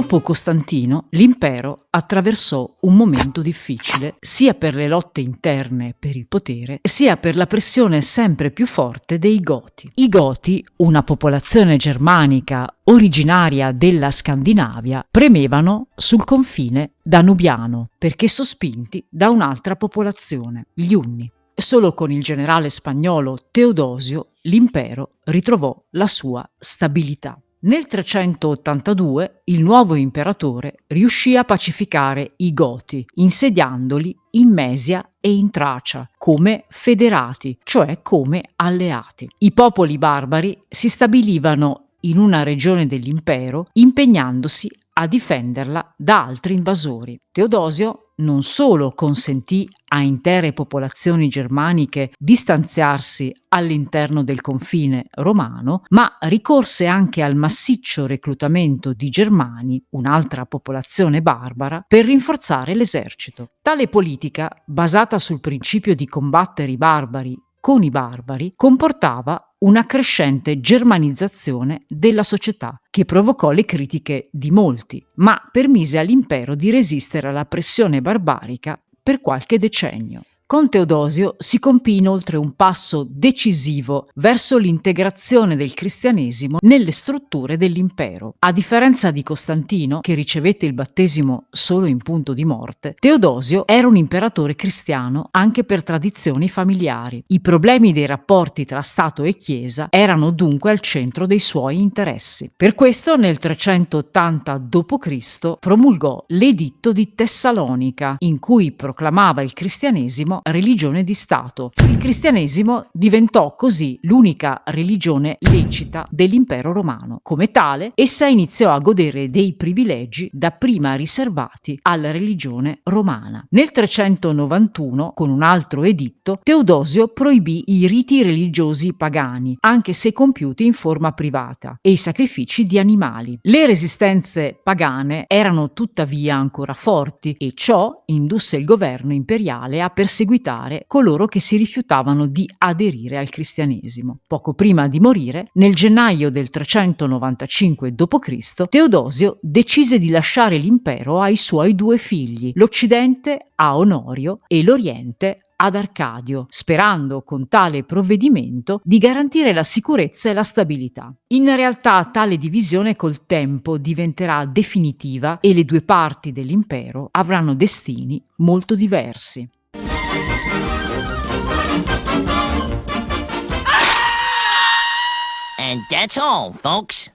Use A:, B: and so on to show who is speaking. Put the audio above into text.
A: Dopo Costantino, l'impero attraversò un momento difficile sia per le lotte interne per il potere, sia per la pressione sempre più forte dei Goti. I Goti, una popolazione germanica originaria della Scandinavia, premevano sul confine danubiano perché sospinti da un'altra popolazione, gli Unni. Solo con il generale spagnolo Teodosio l'impero ritrovò la sua stabilità. Nel 382 il nuovo imperatore riuscì a pacificare i Goti, insediandoli in Mesia e in Tracia come federati, cioè come alleati. I popoli barbari si stabilivano in una regione dell'impero impegnandosi a difenderla da altri invasori. Teodosio non solo consentì a intere popolazioni germaniche di stanziarsi all'interno del confine romano, ma ricorse anche al massiccio reclutamento di germani, un'altra popolazione barbara, per rinforzare l'esercito. Tale politica, basata sul principio di combattere i barbari con i barbari comportava una crescente germanizzazione della società che provocò le critiche di molti, ma permise all'impero di resistere alla pressione barbarica per qualche decennio. Con Teodosio si compì inoltre un passo decisivo verso l'integrazione del cristianesimo nelle strutture dell'impero. A differenza di Costantino, che ricevette il battesimo solo in punto di morte, Teodosio era un imperatore cristiano anche per tradizioni familiari. I problemi dei rapporti tra Stato e Chiesa erano dunque al centro dei suoi interessi. Per questo nel 380 d.C. promulgò l'Editto di Tessalonica, in cui proclamava il cristianesimo religione di Stato. Il cristianesimo diventò così l'unica religione lecita dell'impero romano. Come tale, essa iniziò a godere dei privilegi dapprima riservati alla religione romana. Nel 391, con un altro editto, Teodosio proibì i riti religiosi pagani, anche se compiuti in forma privata, e i sacrifici di animali. Le resistenze pagane erano tuttavia ancora forti e ciò indusse il governo imperiale a perseguire perseguitare coloro che si rifiutavano di aderire al cristianesimo. Poco prima di morire, nel gennaio del 395 d.C., Teodosio decise di lasciare l'impero ai suoi due figli, l'Occidente a Onorio e l'Oriente ad Arcadio, sperando con tale provvedimento di garantire la sicurezza e la stabilità. In realtà tale divisione col tempo diventerà definitiva e le due parti dell'impero avranno destini molto diversi.
B: And that's all, folks.